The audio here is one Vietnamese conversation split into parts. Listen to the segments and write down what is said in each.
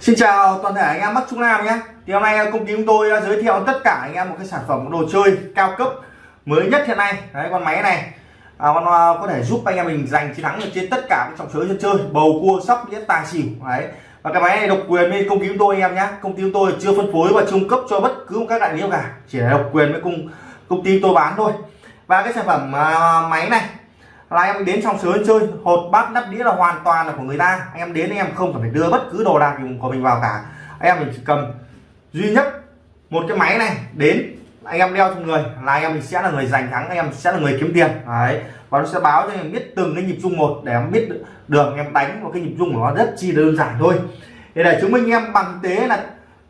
Xin chào toàn thể anh em Bắc Trung Nam nhé. Thì hôm nay công ty chúng tôi giới thiệu tất cả anh em một cái sản phẩm đồ chơi cao cấp mới nhất hiện nay. Đấy con máy này. À, con à, có thể giúp anh em mình giành chiến thắng được trên tất cả các trọng chơi sân chơi bầu cua sóc đĩa tài xỉu. Đấy. Và cái máy này độc quyền với công ty chúng tôi anh em nhé. Công ty chúng tôi chưa phân phối và trung cấp cho bất cứ một các đại lý nào cả. Chỉ là độc quyền với công công ty tôi bán thôi. Và cái sản phẩm à, máy này là em đến trong sới chơi hột bát nắp đĩa là hoàn toàn là của người ta. Anh em đến anh em không phải đưa bất cứ đồ đạc của mình vào cả. Anh em mình chỉ cầm duy nhất một cái máy này đến anh em đeo trong người là anh em mình sẽ là người giành thắng anh em sẽ là người kiếm tiền. Đấy. Và nó sẽ báo cho anh em biết từng cái nhịp rung một để em biết được anh em đánh một cái nhịp rung của nó rất chi đơn giản thôi. Để chứng minh em bằng thực tế là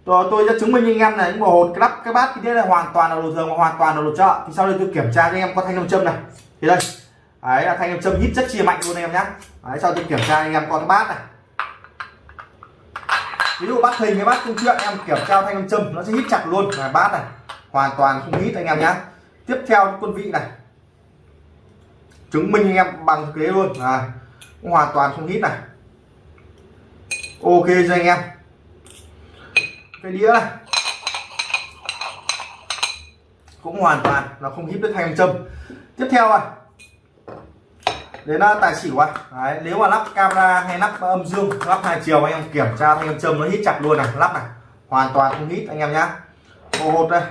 tôi, tôi sẽ chứng minh anh em là những bộ hột cái lắp cái bát cái là hoàn toàn là đồ thường và hoàn toàn là đồ chợ. Thì sau đây tôi kiểm tra cho anh em có thanh nam châm này thì đây đấy, là thanh em châm hít rất chia mạnh luôn anh em nhé đấy sau tôi kiểm tra anh em con cái bát này. Ví dụ bát hình cái bát công chuyện em kiểm tra thanh âm châm, nó sẽ hít chặt luôn. Là bát này, hoàn toàn không hít anh em nhé tiếp theo quân vị này. Chứng minh anh em bằng thực tế luôn. Này hoàn toàn không hít này. Ok cho anh em? Cái đĩa này. Cũng hoàn toàn là không hít được thanh châm. Tiếp theo này đến à, tài xỉu à? Đấy, nếu mà lắp camera hay lắp âm dương lắp hai chiều anh em kiểm tra thanh âm châm nó hít chặt luôn này lắp này. Hoàn toàn không hít anh em nhá. Hột đây.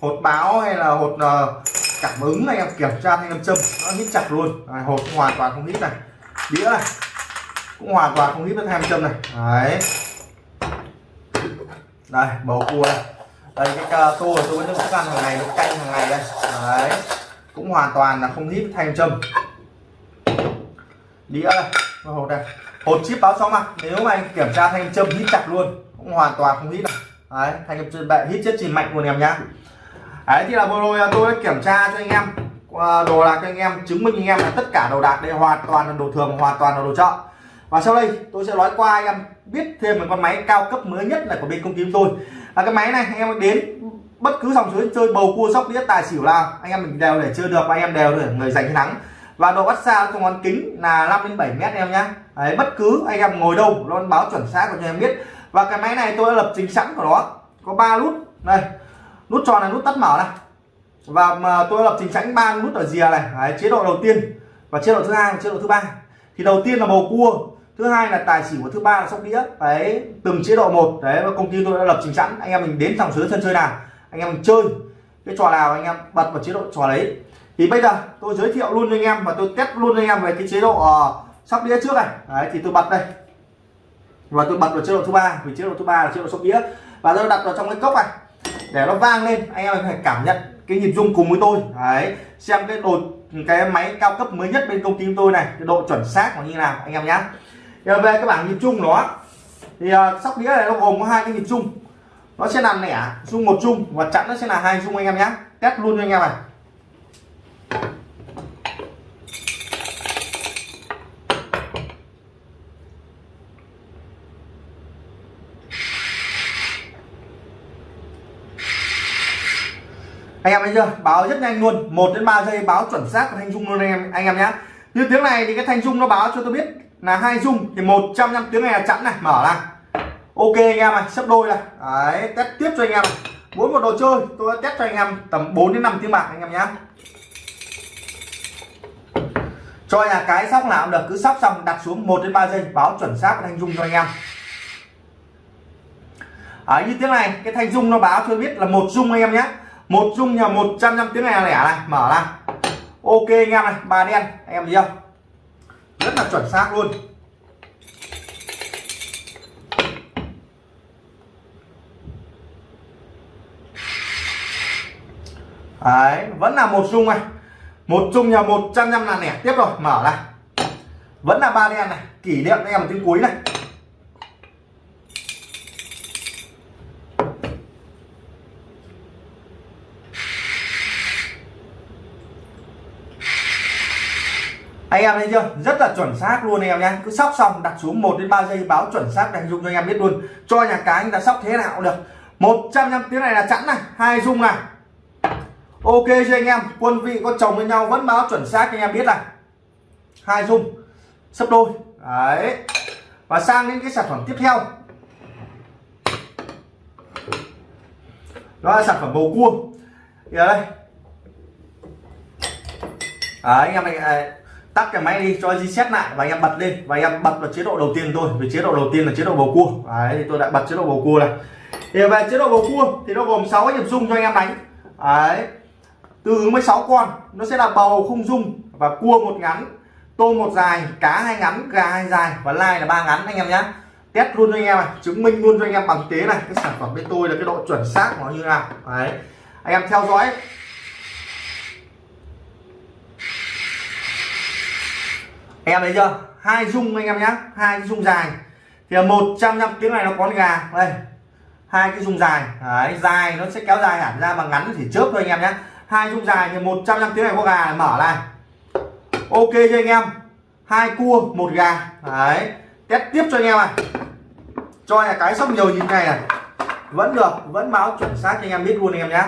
Hột báo hay là hột uh, cảm ứng anh em kiểm tra thanh âm châm nó hít chặt luôn. Đấy, hột hoàn toàn không hít này. Đĩa này cũng hoàn toàn không hít với thanh âm châm này. Đấy. Đây bầu cua đây. Đây cái uh, tô tôi vẫn cũng ăn hàng ngày nó canh hàng ngày đây. Đấy cũng hoàn toàn là không hít thanh châm đĩa đây hột đây hột chip báo sóng mà. Nếu mà anh kiểm tra thanh châm hít chặt luôn, cũng hoàn toàn không hít này đấy, thanh châm bệ, hít chất chỉ mạnh luôn em nhá. Đấy, thì là vừa rồi à, tôi đã kiểm tra cho anh em à, đồ đạc cho anh em, chứng minh anh em là tất cả đồ đạc đây hoàn toàn là đồ thường, hoàn toàn là đồ chợ. Và sau đây, tôi sẽ nói qua anh em biết thêm một con máy cao cấp mới nhất là của bên công ty tôi. Là cái máy này, anh em đến bất cứ dòng suối chơi bầu cua sóc đĩa tài xỉu là anh em mình đều để chơi được và anh em đều để người giành thắng. Và độ bắt xa trong ngón kính là 5 đến 7 mét em nhá. Đấy, bất cứ anh em ngồi đâu nó báo chuẩn xác cho em biết. Và cái máy này tôi đã lập trình sẵn của nó. Có ba nút. Đây nút tròn là nút tắt mở này. Và mà tôi lập trình sẵn ba nút ở rìa này. Đấy, chế độ đầu tiên và chế độ thứ hai và chế độ thứ ba. Thì đầu tiên là bầu cua thứ hai là tài xỉu và thứ ba là sóc đĩa. Đấy từng chế độ một. Đấy và công ty tôi đã lập trình sẵn. Anh em mình đến dòng sới sân chơi nào anh em chơi cái trò nào anh em bật vào chế độ trò đấy. Thì bây giờ tôi giới thiệu luôn cho anh em và tôi test luôn cho anh em về cái chế độ uh, sóc đĩa trước này. Đấy thì tôi bật đây. Và tôi bật vào chế độ thứ ba vì chế độ thứ ba là chế độ sóc đĩa. Và tôi đặt vào trong cái cốc này để nó vang lên anh em phải cảm nhận cái nhịp rung cùng với tôi. Đấy xem cái đồ cái máy cao cấp mới nhất bên công ty tôi này cái độ chuẩn xác nó như nào anh em nhá. Về cái bảng nhịp chung nó. Thì uh, sóc đĩa này nó gồm có hai cái nhịp chung nó sẽ làm lẻ dung một chung và chặn nó sẽ là hai dung anh em nhé test luôn cho anh em này. Anh em thấy chưa? Báo rất nhanh luôn. 1 đến 3 giây báo chuẩn xác của thanh dung luôn anh em anh em nhé như tiếng này thì cái thanh dung nó báo cho tôi biết là hai dung thì 100 năm tiếng này là chẵn này. Mở ra ok anh em này sắp đôi này đấy, test tiếp cho anh em. Mỗi một đồ chơi, tôi test cho anh em tầm 4 đến 5 tiếng bạc anh em nhé cho nhà cái sóc nào cũng được, cứ sóc xong đặt xuống 1 đến 3 giây, báo chuẩn xác thanh dung cho anh em. Ở như tiếng này, cái thanh dung nó báo cho biết là một dung anh em nhé một dung nhà 100 năm tiếng này lẻ này, mở ra. Ok anh em này ba đen, anh em thấy không? Rất là chuẩn xác luôn. Đấy, vẫn là một dung này. Một chung nhà một trăm năm là nẻ. Tiếp rồi, mở này vẫn là ba đen này. Kỷ niệm anh em tiếng cuối này. Anh em thấy chưa? Rất là chuẩn xác luôn anh em nhé cứ sóc xong, đặt xuống 1 đến 3 giây báo chuẩn xác đánh dung cho anh em biết luôn. Cho nhà cái anh ta sóc thế nào cũng được. 100 năm tiếng này là chẵn này. Hai dung này ok cho anh em quân vị có chồng với nhau vẫn báo chuẩn xác cho anh em biết này. Hai dung sấp đôi. Đấy. Và sang đến cái sản phẩm tiếp theo. Đó là sản phẩm bầu cua. Thì ở đây. À, anh em này à, tắt cái máy đi cho reset lại và anh em bật lên. Và anh em bật vào chế độ đầu tiên thôi vì chế độ đầu tiên là chế độ bầu cua. Đấy thì tôi đã bật chế độ bầu cua này. Thì về chế độ bầu cua thì nó gồm 6 nhịp rung cho anh em đánh. Đấy từ mới 6 con, nó sẽ là bầu không dung và cua một ngắn tôm một dài, cá hai ngắn, gà hai dài và lai là ba ngắn anh em nhé test luôn cho anh em này, chứng minh luôn cho anh em bằng tế này. Cái sản phẩm bên tôi là cái độ chuẩn xác của nó như nào. Đấy. Anh em theo dõi. Anh em thấy chưa? Hai dung anh em nhé hai cái dung dài. Thì một trăm năm tiếng này nó có gà. Đây. Hai cái dung dài. Đấy, dài nó sẽ kéo dài hẳn ra mà ngắn thì chớp thôi anh em nhé hai dung dài thì một trăm năm tiếng này có gà mở này. Ok cho anh em. Hai cua, một gà. Đấy. Test tiếp cho anh em này. Cho là cái sóc nhiều nhìn này này. Vẫn được, vẫn báo chuẩn xác cho anh em biết luôn anh em nhé.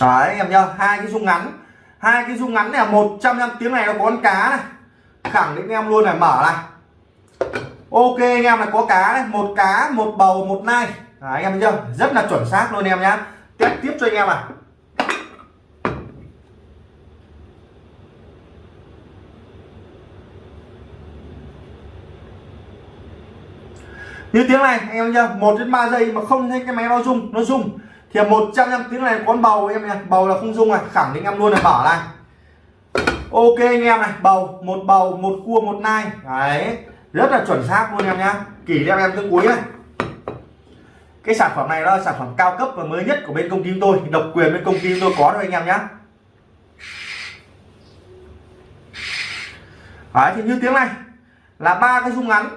Đấy, anh em nhá. Hai cái dung ngắn. Hai cái dung ngắn này là một trăm năm tiếng này nó có con cá này. Khẳng định em luôn này, mở này ok anh em là có cá này một cá một bầu một nai. Đấy, anh em thấy chưa? Rất là chuẩn xác luôn em nhá. Test tiếp cho anh em à như tiếng này anh em nhá một đến ba giây mà không thấy cái máy bao dung nó rung. Thì một trăm năm tiếng này con bầu em nhá. Bầu là không dung này khẳng định em luôn là bỏ này ok anh em này bầu một bầu một cua một nai. Đấy rất là chuẩn xác luôn em nhá. Kỷ niệm em tới cuối này cái sản phẩm này nó là sản phẩm cao cấp và mới nhất của bên công ty tôi. Độc quyền bên công ty tôi có thôi anh em nhá. Đấy thì như tiếng này là ba cái dung ngắn.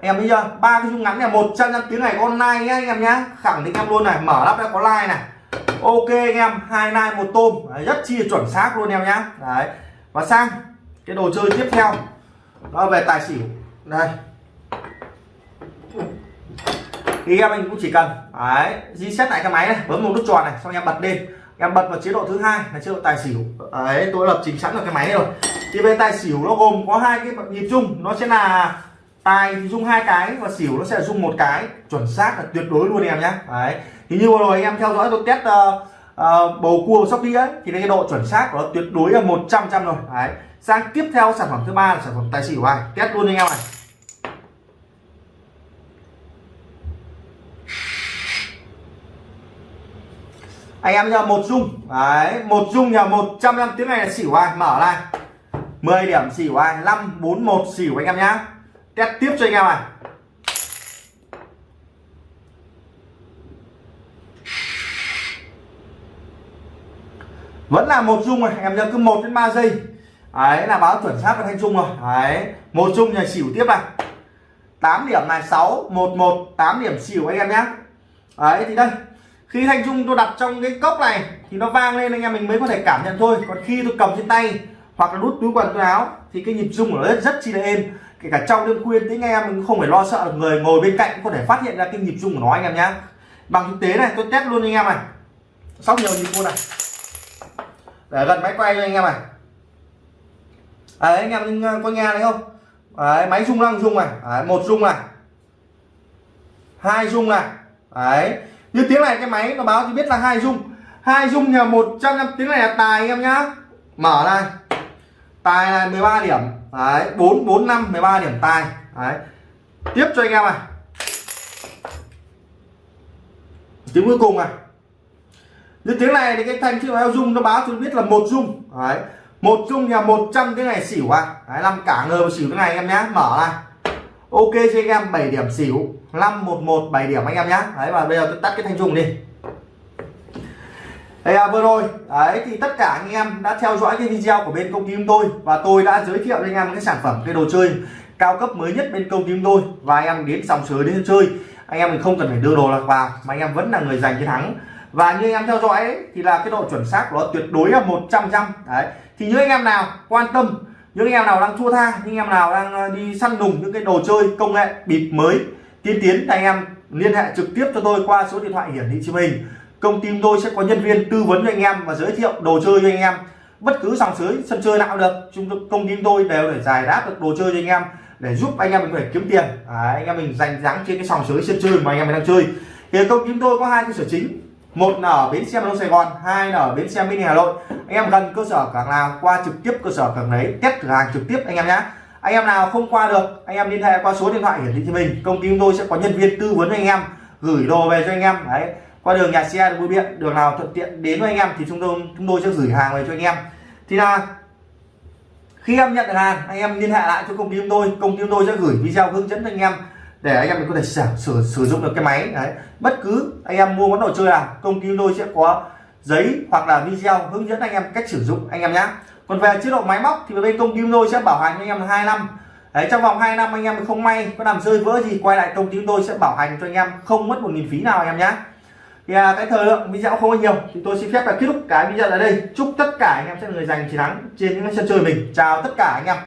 Em bây giờ ba cái dung ngắn này một trăm năm tiếng này có nai nhá anh em nhá. Khẳng định em luôn này mở lắp đã có like này. Ok anh em hai like một tôm. Đấy, rất chi chuẩn xác luôn em nhá. Đấy và sang cái đồ chơi tiếp theo. Đó về tài xỉu đây. Thì em mình cũng chỉ cần đấy reset lại cái máy này bấm một nút tròn này xong em bật lên. Em bật vào chế độ thứ hai là chế độ tài xỉu. Đấy tôi lập trình sẵn được cái máy rồi. Thì về tài xỉu nó gồm có hai cái nhịp chung nó sẽ là tài thì hai cái và xỉu nó sẽ dung một cái. Chuẩn xác là tuyệt đối luôn em nhé. Đấy. Thì như vừa rồi anh em theo dõi tôi test uh, uh, bầu cua sóc đĩa thì cái độ chuẩn xác của nó tuyệt đối là 100 trăm rồi. Đấy. Sang tiếp theo sản phẩm thứ ba là sản phẩm tài xỉu này test luôn anh em này. Anh em nhờ một dung. Đấy một dung nhờ 100 năm tiếng này là xỉu ai? Mở này 10 điểm xỉu ai? 541 xỉu anh em nhá. Test tiếp cho anh em này. Vẫn là một dung rồi em nhớ cứ một đến 3 giây. Đấy là báo chuẩn xác và thanh chung rồi. Đấy một dung nhà xỉu tiếp này. 8 điểm này 6 1 1 8 điểm xỉu anh em nhé. Đấy thì đây khi thanh chung tôi đặt trong cái cốc này thì nó vang lên anh em mình mới có thể cảm nhận thôi. Còn khi tôi cầm trên tay hoặc là đút túi quần túi áo thì cái nhịp rung của nó rất, rất chi là êm. Kể cả trong đêm khuya tiếng em mình không phải lo sợ được người ngồi bên cạnh cũng có thể phát hiện ra cái nhịp rung của nó anh em nhé. Bằng thực tế này tôi test luôn anh em này. Sóc nhiều nhịp luôn này để gần máy quay cho anh em này. Đấy anh em có nghe thấy không? Đấy, máy rung lăng rung này. Đấy, một rung này. Hai rung này. Đấy. Như tiếng này cái máy nó báo thì biết là hai rung. Hai rung nhờ một trăm năm tiếng này là tài anh em nhá. Mở này. Tài này 13 điểm. Đấy bốn bốn năm 13 điểm tài. Đấy. Tiếp cho anh em này. Tiếng cuối cùng này như tiếng này thì cái thanh chữ eo dung nó báo cho biết là một dung. Đấy. Một dung là 100 cái này xỉu à. Đấy làm cả ngờ xỉu cái này em nhá. Mở này ok cho anh em 7 điểm xỉu. 511 7 điểm anh em nhá. Đấy và bây giờ tôi tắt cái thanh trùng đi. Đây à, vừa rồi. Đấy thì tất cả anh em đã theo dõi cái video của bên công ty chúng tôi và tôi đã giới thiệu cho anh em cái sản phẩm cái đồ chơi cao cấp mới nhất bên công ty chúng tôi. Và anh em đến dòng sới đến chơi. Anh em mình không cần phải đưa đồ lạc vào mà anh em vẫn là người giành chiến thắng và như anh em theo dõi ấy, thì là cái độ chuẩn xác của nó tuyệt đối là 100 trăm đấy thì những anh em nào quan tâm những anh em nào đang thua tha những anh em nào đang đi săn đùng những cái đồ chơi công nghệ bịp mới tiên tiến thì anh em liên hệ trực tiếp cho tôi qua số điện thoại hiển thị trên hình công ty tôi sẽ có nhân viên tư vấn cho anh em và giới thiệu đồ chơi cho anh em bất cứ dòng sới sân chơi nào được chúng công ty tôi đều để giải đáp được đồ chơi cho anh em để giúp anh em mình có thể kiếm tiền à, anh em mình dành dáng trên cái sòng sới sân chơi mà anh em mình đang chơi thì công ty tôi có hai cơ sở chính một là ở bến xe Long đông sài gòn, hai là ở bến xe mini hà nội. Anh em gần cơ sở cảng nào, qua trực tiếp cơ sở cảng đấy, test cửa hàng trực tiếp anh em nhé anh em nào không qua được, anh em liên hệ qua số điện thoại hiển thị cho mình. Công ty chúng tôi sẽ có nhân viên tư vấn anh em, gửi đồ về cho anh em. Đấy, qua đường nhà xe đường bưu điện, đường nào thuận tiện đến với anh em thì chúng tôi chúng tôi sẽ gửi hàng về cho anh em. Thì là, khi em nhận được hàng, anh em liên hệ lại cho công ty chúng tôi, công ty chúng tôi sẽ gửi video hướng dẫn cho anh em để anh em mình có thể sử, sử, sử dụng được cái máy. Đấy. Bất cứ anh em mua món đồ chơi nào công ty tôi sẽ có giấy hoặc là video hướng dẫn anh em cách sử dụng anh em nhé. Còn về chế độ máy móc thì bên công ty tôi sẽ bảo hành anh em 2 năm. Đấy trong vòng 2 năm anh em không may có làm rơi vỡ gì quay lại công ty tôi sẽ bảo hành cho anh em không mất một nghìn phí nào anh em nhé. Thì à, cái thời lượng video không có nhiều thì tôi xin phép là kết thúc cái video ở đây. Chúc tất cả anh em sẽ người giành chiến thắng trên những sân chơi mình. Chào tất cả anh em.